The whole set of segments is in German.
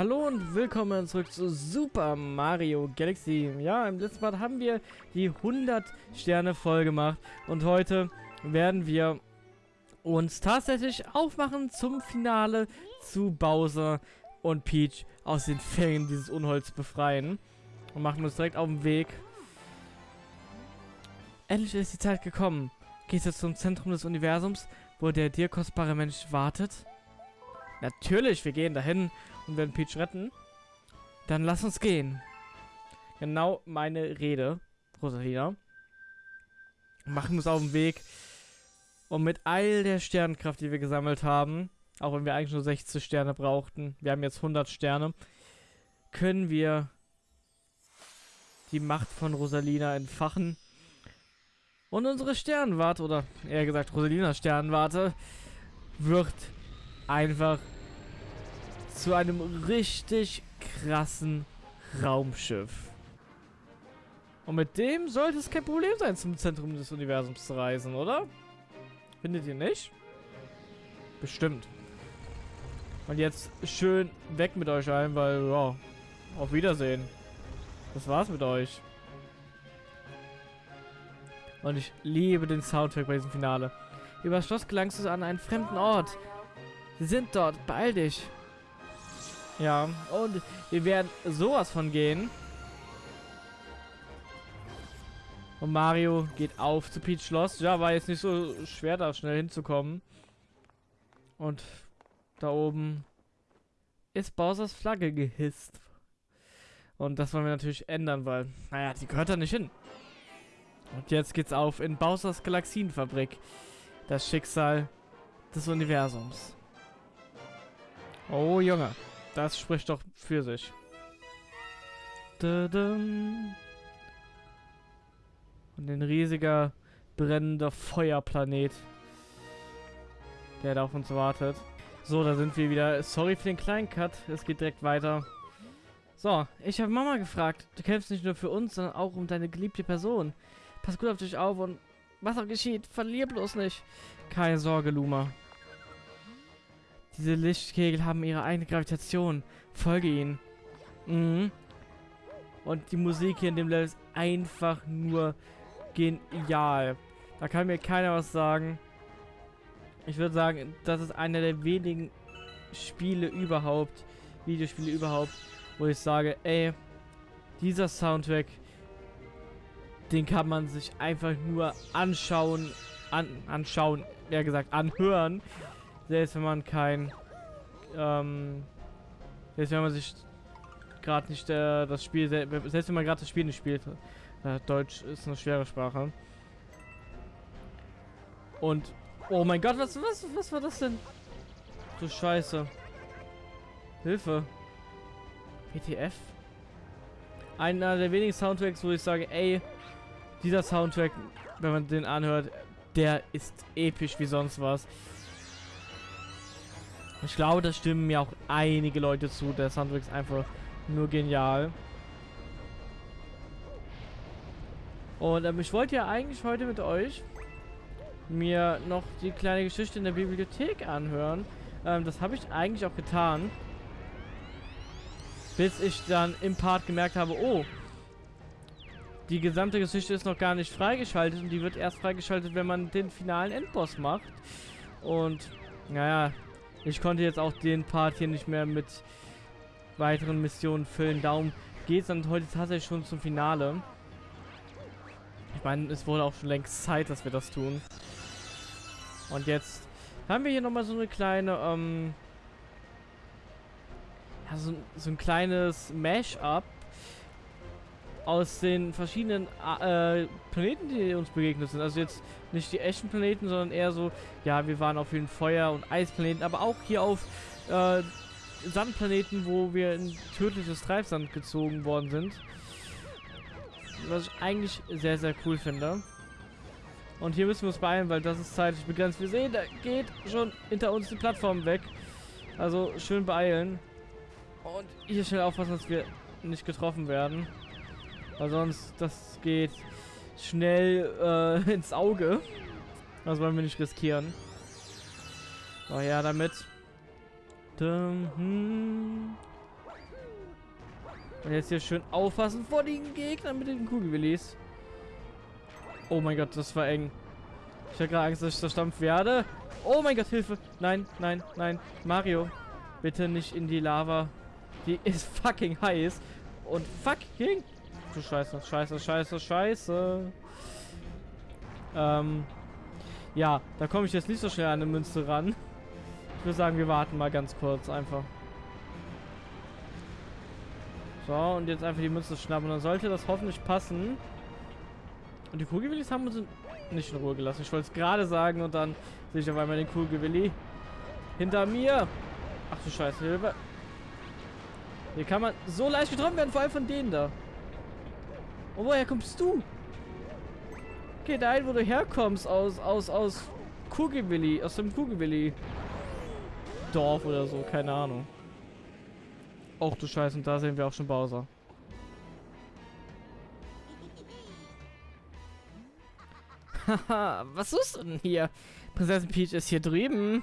Hallo und willkommen zurück zu Super Mario Galaxy. Ja, im letzten Mal haben wir die 100 Sterne voll gemacht und heute werden wir uns tatsächlich aufmachen zum Finale zu Bowser und Peach aus den Fängen dieses Unholz befreien und machen uns direkt auf den Weg. Endlich ist die Zeit gekommen. Gehst du zum Zentrum des Universums, wo der dir kostbare Mensch wartet? Natürlich, wir gehen dahin und werden Peach retten. Dann lass uns gehen. Genau meine Rede, Rosalina. Machen uns auf den Weg. Und mit all der Sternkraft, die wir gesammelt haben, auch wenn wir eigentlich nur 60 Sterne brauchten, wir haben jetzt 100 Sterne, können wir die Macht von Rosalina entfachen und unsere Sternwarte, oder eher gesagt Rosalinas Sternwarte, wird einfach zu einem richtig krassen Raumschiff. Und mit dem sollte es kein Problem sein, zum Zentrum des Universums zu reisen, oder? Findet ihr nicht? Bestimmt. Und jetzt schön weg mit euch allen, weil, ja, auf Wiedersehen. Das war's mit euch. Und ich liebe den Soundtrack bei diesem Finale. Über das Schloss gelangst du an einen fremden Ort. Sie sind dort, beeil dich. Ja, und wir werden sowas von gehen. Und Mario geht auf zu Peach Schloss. Ja, war jetzt nicht so schwer, da schnell hinzukommen. Und da oben ist Bowsers Flagge gehisst. Und das wollen wir natürlich ändern, weil, naja, die gehört da nicht hin. Und jetzt geht's auf in Bowsers Galaxienfabrik. Das Schicksal des Universums. Oh, Junge. Das spricht doch für sich. Und ein riesiger, brennender Feuerplanet, der da auf uns wartet. So, da sind wir wieder. Sorry für den kleinen Cut. Es geht direkt weiter. So, ich habe Mama gefragt. Du kämpfst nicht nur für uns, sondern auch um deine geliebte Person. Pass gut auf dich auf und was auch geschieht, verlier bloß nicht. Keine Sorge, Luma. Diese Lichtkegel haben ihre eigene Gravitation. Folge ihnen. Mhm. Und die Musik hier in dem Level ist einfach nur genial. Da kann mir keiner was sagen. Ich würde sagen, das ist einer der wenigen Spiele überhaupt, Videospiele überhaupt, wo ich sage, ey, dieser Soundtrack, den kann man sich einfach nur anschauen, an, anschauen, eher gesagt, anhören. Selbst wenn man kein, ähm, selbst wenn man sich gerade nicht äh, das Spiel, selbst wenn man gerade das Spiel nicht spielt. Äh, Deutsch ist eine schwere Sprache. Und, oh mein Gott, was, was, was war das denn? Du Scheiße. Hilfe. ETF? Einer der wenigen Soundtracks, wo ich sage, ey, dieser Soundtrack, wenn man den anhört, der ist episch wie sonst was. Ich glaube, da stimmen mir auch einige Leute zu. Der Soundtrack ist einfach nur genial. Und ähm, ich wollte ja eigentlich heute mit euch mir noch die kleine Geschichte in der Bibliothek anhören. Ähm, das habe ich eigentlich auch getan. Bis ich dann im Part gemerkt habe, oh, die gesamte Geschichte ist noch gar nicht freigeschaltet und die wird erst freigeschaltet, wenn man den finalen Endboss macht. Und, naja, ich konnte jetzt auch den Part hier nicht mehr mit weiteren Missionen füllen. Darum geht es dann heute tatsächlich schon zum Finale. Ich meine, es wurde auch schon längst Zeit, dass wir das tun. Und jetzt haben wir hier nochmal so eine kleine, ähm, ja, so, so ein kleines Mash-up aus den verschiedenen äh, Planeten, die uns begegnet sind. Also jetzt nicht die echten Planeten, sondern eher so, ja, wir waren auf vielen Feuer- und Eisplaneten, aber auch hier auf äh, Sandplaneten, wo wir in tödliches Treibsand gezogen worden sind. Was ich eigentlich sehr, sehr cool finde. Und hier müssen wir uns beeilen, weil das ist zeitlich begrenzt. Wir sehen, da geht schon hinter uns die Plattform weg. Also schön beeilen. Und hier schnell aufpassen, dass wir nicht getroffen werden. Weil sonst, das geht schnell äh, ins Auge. Das wollen wir nicht riskieren. So, ja, damit. Hm. Und jetzt hier schön aufpassen vor den Gegnern mit den Kugelwillis. Oh mein Gott, das war eng. Ich hatte gerade Angst, dass ich zerstampft werde. Oh mein Gott, Hilfe. Nein, nein, nein. Mario, bitte nicht in die Lava. Die ist fucking heiß. Und fucking... Du Scheiße, Scheiße, Scheiße, Scheiße. Ähm... Ja, da komme ich jetzt nicht so schnell an eine Münze ran. Ich würde sagen, wir warten mal ganz kurz einfach. So, und jetzt einfach die Münze schnappen. Dann sollte das hoffentlich passen. Und die Kugelwillis haben uns nicht in Ruhe gelassen. Ich wollte es gerade sagen und dann sehe ich auf einmal den Kugelwilli. Hinter mir! Ach du Scheiße, Hilfe. Hier kann man so leicht getroffen werden, vor allem von denen da. Und woher kommst du? Geh dahin, wo du herkommst, aus, aus, aus Kugelwilli, aus dem Kugelwilli. Dorf oder so, keine Ahnung. Och du Scheiße, und da sehen wir auch schon Bowser. Haha, was suchst du denn hier? Prinzessin Peach ist hier drüben.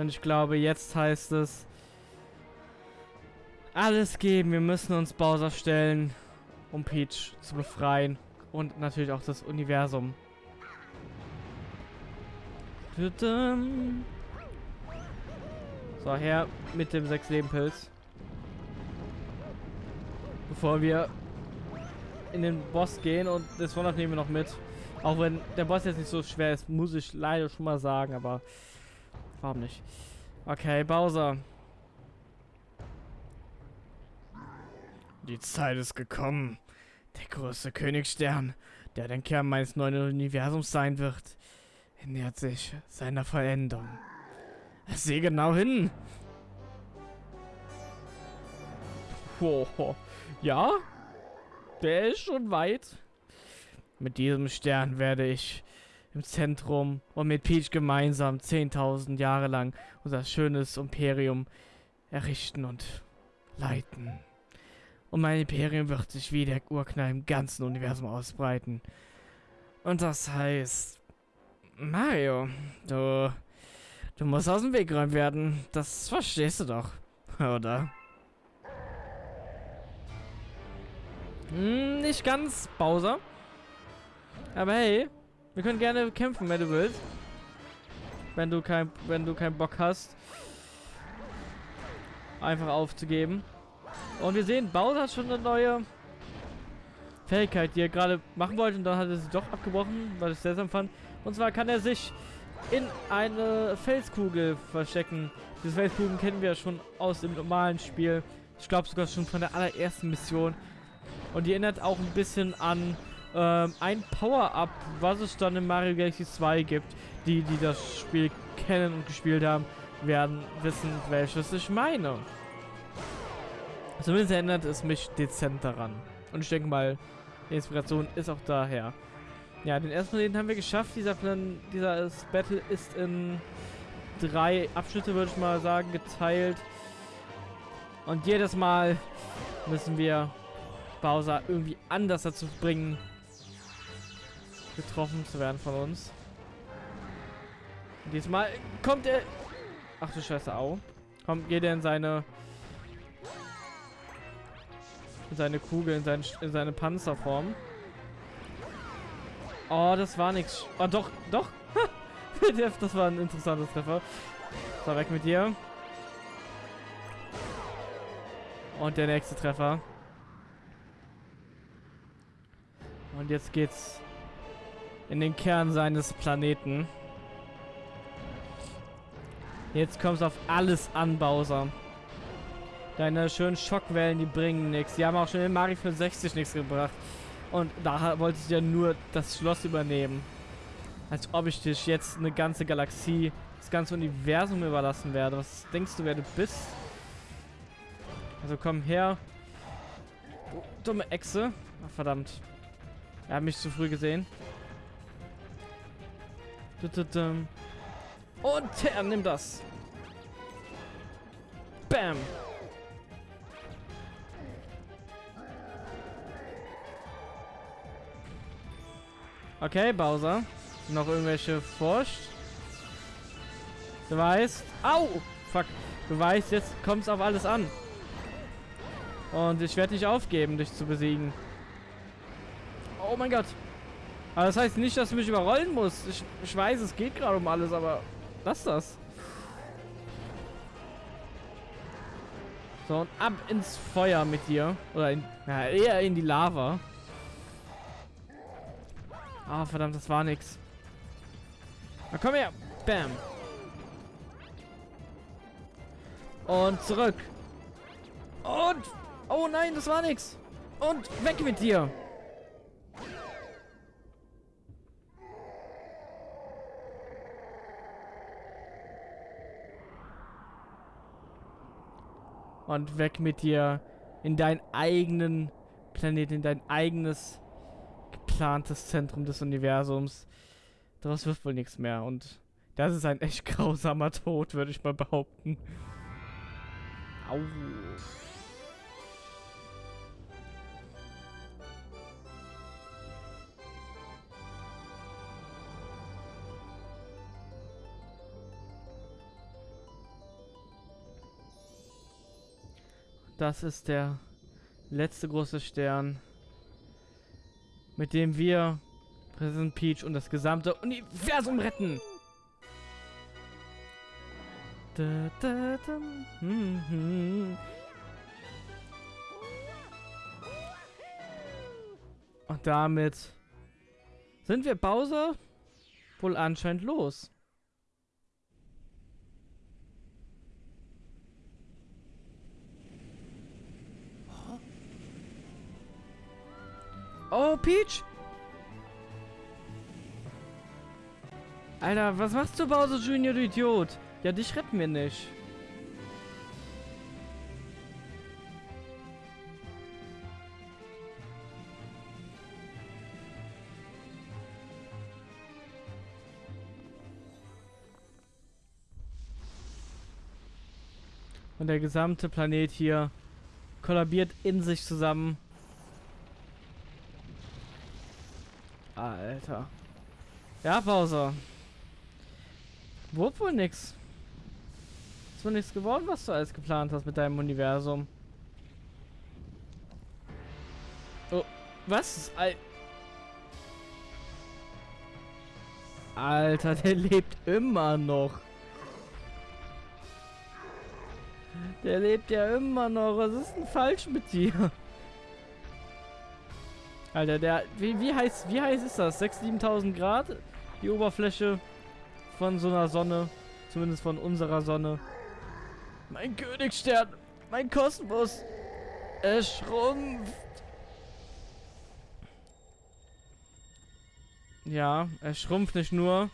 Und ich glaube, jetzt heißt es alles geben. Wir müssen uns Bowser stellen, um Peach zu befreien. Und natürlich auch das Universum. So, her mit dem 6-Leben-Pilz. Bevor wir in den Boss gehen und das Wonder nehmen wir noch mit. Auch wenn der Boss jetzt nicht so schwer ist, muss ich leider schon mal sagen, aber warum nicht? Okay, Bowser. Die Zeit ist gekommen. Der große Königstern, der der Kern meines neuen Universums sein wird, nähert sich seiner Vollendung. Sieh genau hin. Wow. Ja, der ist schon weit. Mit diesem Stern werde ich im Zentrum und mit Peach gemeinsam 10.000 Jahre lang unser schönes Imperium errichten und leiten. Und mein Imperium wird sich wie der Urknall im ganzen Universum ausbreiten. Und das heißt, Mario, du, du musst aus dem Weg geräumt werden. Das verstehst du doch, oder? Hm, nicht ganz, Bowser. Aber hey, wir können gerne kämpfen, wenn du willst. Wenn du kein, wenn du keinen Bock hast, einfach aufzugeben. Und wir sehen, Bowser hat schon eine neue Fähigkeit, die er gerade machen wollte und dann hat er sie doch abgebrochen, weil ich es seltsam fand. Und zwar kann er sich in eine Felskugel verstecken. Diese Felskugeln kennen wir schon aus dem normalen Spiel. Ich glaube sogar schon von der allerersten Mission. Und die erinnert auch ein bisschen an ähm, ein Power-Up, was es dann in Mario Galaxy 2 gibt. Die, die das Spiel kennen und gespielt haben, werden wissen, welches ich meine. Zumindest erinnert es mich dezent daran. Und ich denke mal, die Inspiration ist auch daher. Ja, den ersten Planeten haben wir geschafft. Dieser Plan, dieser Battle ist in drei Abschnitte, würde ich mal sagen, geteilt. Und jedes Mal müssen wir Bowser irgendwie anders dazu bringen, getroffen zu werden von uns. Und diesmal kommt er... Ach du Scheiße, au. Kommt, geht er in seine... In seine Kugel, in, sein, in seine Panzerform. Oh, das war nichts. Oh, doch, doch. das war ein interessantes Treffer. So, weg mit dir. Und der nächste Treffer. Und jetzt geht's in den Kern seines Planeten. Jetzt kommt es auf alles an, Bowser. Deine schönen Schockwellen, die bringen nichts. Die haben auch schon in Mario 65 nichts gebracht. Und da wollte ich ja nur das Schloss übernehmen. Als ob ich dich jetzt eine ganze Galaxie, das ganze Universum überlassen werde. Was denkst du, wer du bist? Also komm her. Oh, dumme Echse. Ach, verdammt. Er hat mich zu früh gesehen. Und er nimmt das. Bam. Okay, Bowser. noch irgendwelche forscht. Du weißt... Au! Fuck. Du weißt, jetzt kommt es auf alles an. Und ich werde nicht aufgeben, dich zu besiegen. Oh mein Gott. Aber das heißt nicht, dass du mich überrollen musst. Ich, ich weiß, es geht gerade um alles, aber lass das. So, und ab ins Feuer mit dir. Oder in, ja, eher in die Lava. Ah, oh, verdammt, das war nix. Na komm her. Bam. Und zurück. Und... Oh nein, das war nix. Und weg mit dir. Und weg mit dir in deinen eigenen Planeten, in dein eigenes geplantes Zentrum des Universums. Daraus wird wohl nichts mehr. Und das ist ein echt grausamer Tod, würde ich mal behaupten. Au. Das ist der letzte große Stern, mit dem wir Präsident Peach und das gesamte Universum retten. Hm, hm. Und damit sind wir Bowser wohl anscheinend los. Oh, Peach! Alter, was machst du, Bowser Junior, du Idiot? Ja, dich retten wir nicht. Und der gesamte Planet hier kollabiert in sich zusammen. Alter. Ja, Pause. Wurde wohl nix. Ist wohl nichts geworden, was du alles geplant hast mit deinem Universum. Oh, was? Al Alter, der lebt immer noch. Der lebt ja immer noch. Was ist denn falsch mit dir? Alter, der... Wie, wie heiß, wie heiß ist das? 6.000, 7.000 Grad? Die Oberfläche von so einer Sonne. Zumindest von unserer Sonne. Mein Königsstern, mein Kosmos, er schrumpft. Ja, er schrumpft nicht nur,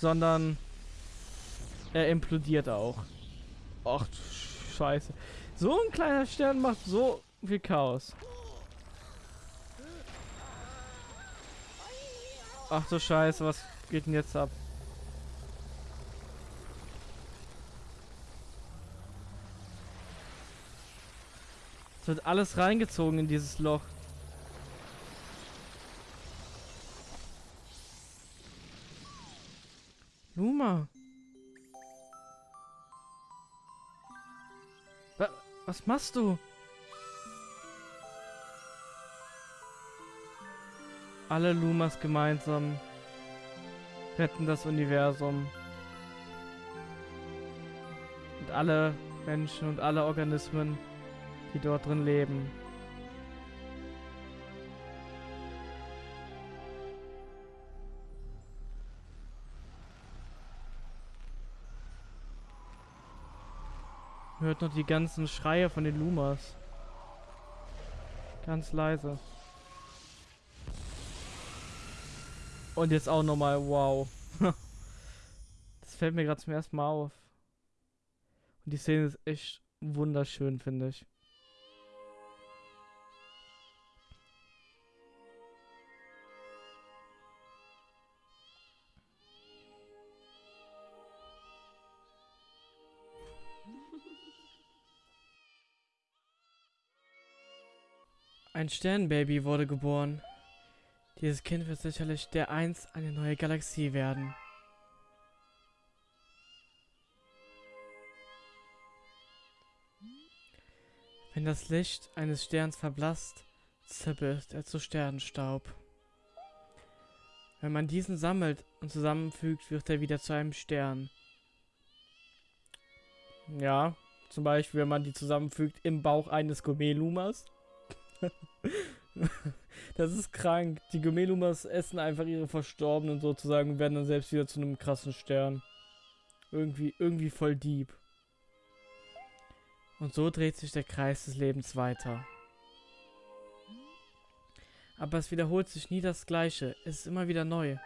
sondern er implodiert auch. Ach Scheiße. So ein kleiner Stern macht so viel Chaos. Ach du Scheiße, was geht denn jetzt ab? Es wird alles reingezogen in dieses Loch. Luma. Was machst du? Alle Lumas gemeinsam retten das Universum. Und alle Menschen und alle Organismen die dort drin leben. Hört noch die ganzen Schreie von den Lumas. Ganz leise. Und jetzt auch nochmal, wow. das fällt mir gerade zum ersten Mal auf. Und die Szene ist echt wunderschön, finde ich. Ein Sternbaby wurde geboren. Dieses Kind wird sicherlich der einst eine neue Galaxie werden. Wenn das Licht eines Sterns verblasst, zerbricht er zu Sternenstaub. Wenn man diesen sammelt und zusammenfügt, wird er wieder zu einem Stern. Ja, zum Beispiel, wenn man die zusammenfügt im Bauch eines Gomelumas. das ist krank. Die Gomelumas essen einfach ihre Verstorbenen sozusagen und werden dann selbst wieder zu einem krassen Stern. Irgendwie, irgendwie voll deep. Und so dreht sich der Kreis des Lebens weiter. Aber es wiederholt sich nie das Gleiche. Es ist immer wieder neu.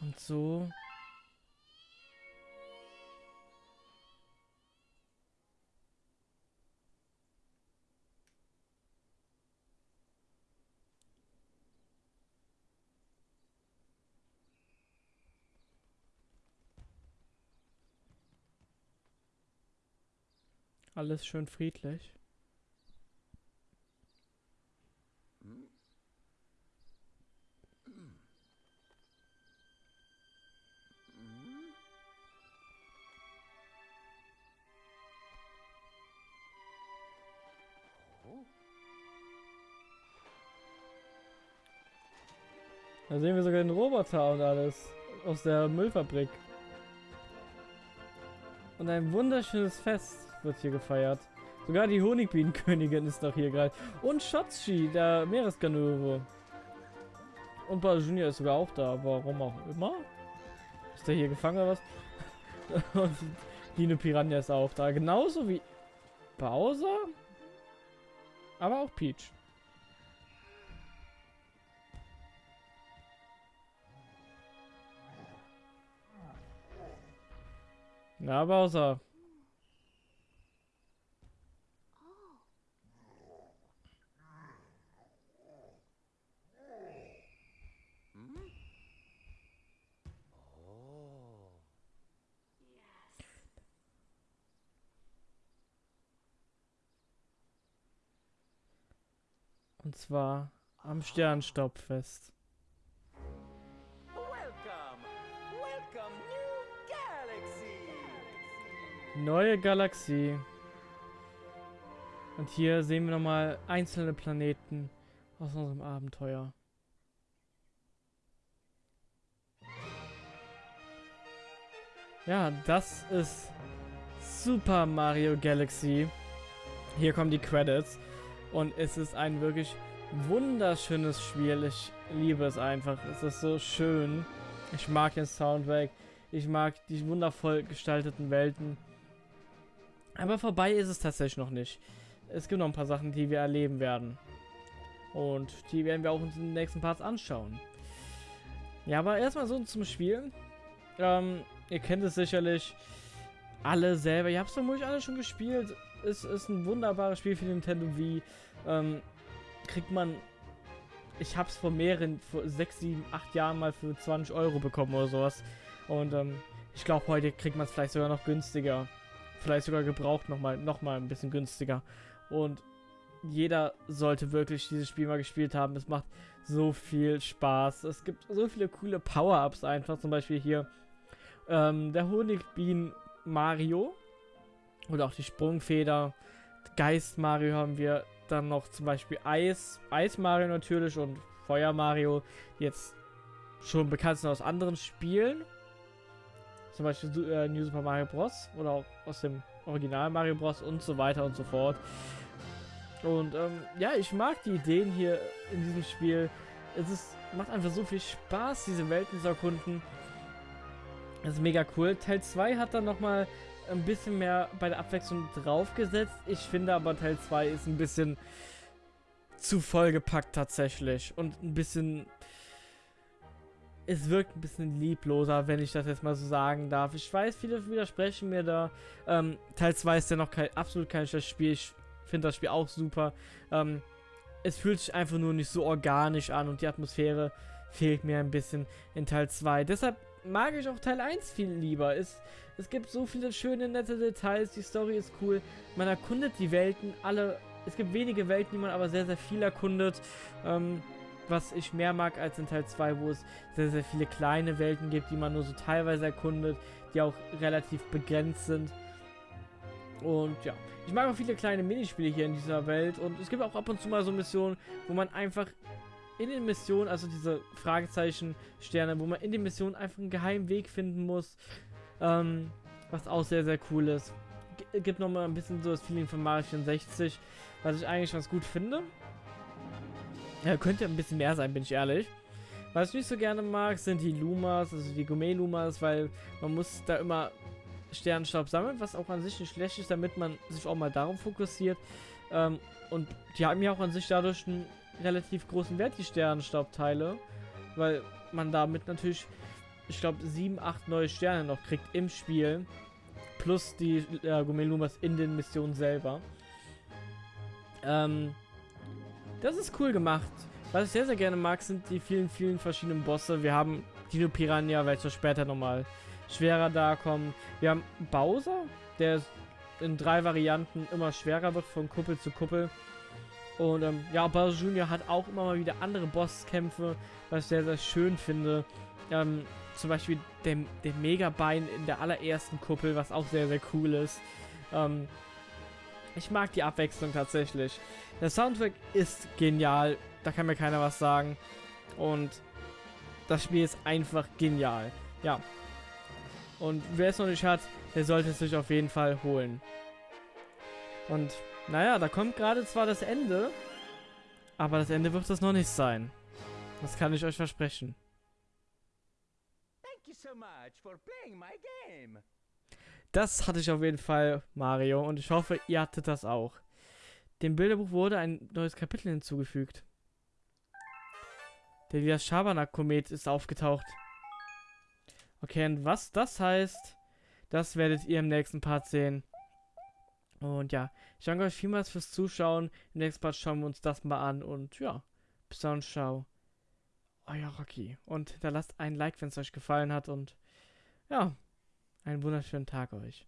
Und so... Alles schön friedlich. Da sehen wir sogar den Roboter und alles aus der Müllfabrik. Und ein wunderschönes Fest wird hier gefeiert. Sogar die Honigbienenkönigin ist doch hier gerade. Und Shotzi, der Meereskanöre. Und Ball Junior ist sogar auch da. Warum auch immer. Ist der hier gefangen oder was? Und Dino Piranha ist auch da. Genauso wie Bowser. Aber auch Peach. Na, Bowser. Und zwar am. Welcome, Galaxy. Neue Galaxie. Und hier sehen wir nochmal einzelne Planeten aus unserem Abenteuer. Ja, das ist Super Mario Galaxy. Hier kommen die Credits. Und es ist ein wirklich wunderschönes Spiel. Ich liebe es einfach. Es ist so schön. Ich mag den Soundtrack. Ich mag die wundervoll gestalteten Welten. Aber vorbei ist es tatsächlich noch nicht. Es gibt noch ein paar Sachen, die wir erleben werden. Und die werden wir auch uns in den nächsten Parts anschauen. Ja, aber erstmal so zum Spiel. Ähm, ihr kennt es sicherlich alle selber. Ihr habt es vermutlich alle schon gespielt ist, ist ein wunderbares Spiel für Nintendo Wii. Ähm, kriegt man. Ich habe es vor mehreren, vor 6, 7, 8 Jahren mal für 20 Euro bekommen oder sowas. Und ähm, ich glaube, heute kriegt man es vielleicht sogar noch günstiger. Vielleicht sogar gebraucht nochmal noch mal ein bisschen günstiger. Und jeder sollte wirklich dieses Spiel mal gespielt haben. Es macht so viel Spaß. Es gibt so viele coole Power-Ups einfach. Zum Beispiel hier ähm, der Honigbienen Mario. Oder auch die Sprungfeder. Geist Mario haben wir dann noch zum Beispiel Eis, Eis Mario natürlich und Feuer Mario, jetzt schon bekannt sind aus anderen Spielen. Zum Beispiel äh, New Super Mario Bros. oder auch aus dem Original Mario Bros. und so weiter und so fort. Und ähm, ja, ich mag die Ideen hier in diesem Spiel. Es ist, macht einfach so viel Spaß, diese Welten zu erkunden. Das ist mega cool. Teil 2 hat dann nochmal ein bisschen mehr bei der Abwechslung draufgesetzt. Ich finde aber Teil 2 ist ein bisschen zu vollgepackt tatsächlich. Und ein bisschen... Es wirkt ein bisschen liebloser, wenn ich das jetzt mal so sagen darf. Ich weiß, viele widersprechen mir da. Ähm, Teil 2 ist ja noch kein, absolut kein schlechtes Spiel. Ich finde das Spiel auch super. Ähm, es fühlt sich einfach nur nicht so organisch an und die Atmosphäre fehlt mir ein bisschen in Teil 2. Deshalb mag ich auch Teil 1 viel lieber. Es, es gibt so viele schöne, nette Details, die Story ist cool. Man erkundet die Welten alle es gibt wenige Welten, die man aber sehr, sehr viel erkundet. Ähm, was ich mehr mag als in Teil 2, wo es sehr, sehr viele kleine Welten gibt, die man nur so teilweise erkundet, die auch relativ begrenzt sind. Und ja, ich mag auch viele kleine Minispiele hier in dieser Welt und es gibt auch ab und zu mal so Missionen, wo man einfach in den Missionen, also diese Fragezeichen-Sterne, wo man in den Missionen einfach einen geheimen Weg finden muss, ähm, was auch sehr, sehr cool ist. G gibt nochmal ein bisschen so das Feeling von Mario 64, was ich eigentlich ganz gut finde. Ja, könnte ein bisschen mehr sein, bin ich ehrlich. Was ich nicht so gerne mag, sind die Lumas, also die Gourmet-Lumas, weil man muss da immer Sternenstaub sammeln, was auch an sich nicht schlecht ist, damit man sich auch mal darauf fokussiert. Ähm, und die haben ja auch an sich dadurch einen relativ großen Wert, die Sternenstaubteile, weil man damit natürlich, ich glaube, sieben, acht neue Sterne noch kriegt im Spiel, plus die äh, Gourmet-Lumas in den Missionen selber. Ähm, das ist cool gemacht. Was ich sehr, sehr gerne mag, sind die vielen, vielen verschiedenen Bosse. Wir haben Dino Piranha, welcher später nochmal schwerer da kommen. Wir haben Bowser, der in drei Varianten immer schwerer wird, von Kuppel zu Kuppel. Und ähm, ja, Bowser Jr. hat auch immer mal wieder andere Bosskämpfe, was ich sehr, sehr schön finde. Ähm, zum Beispiel der, der Megabein in der allerersten Kuppel, was auch sehr, sehr cool ist. Ähm, ich mag die Abwechslung tatsächlich. Der Soundtrack ist genial, da kann mir keiner was sagen. Und das Spiel ist einfach genial. Ja. Und wer es noch nicht hat, der sollte es sich auf jeden Fall holen. Und naja, da kommt gerade zwar das Ende, aber das Ende wird es noch nicht sein. Das kann ich euch versprechen. Das hatte ich auf jeden Fall, Mario, und ich hoffe, ihr hattet das auch. Dem Bilderbuch wurde ein neues Kapitel hinzugefügt. Der Elias Schabernack-Komet ist aufgetaucht. Okay, und was das heißt, das werdet ihr im nächsten Part sehen. Und ja, ich danke euch vielmals fürs Zuschauen. Im nächsten Part schauen wir uns das mal an. Und ja, bis dann, ciao. Euer Rocky. Und hinterlasst ein Like, wenn es euch gefallen hat. Und ja, einen wunderschönen Tag euch.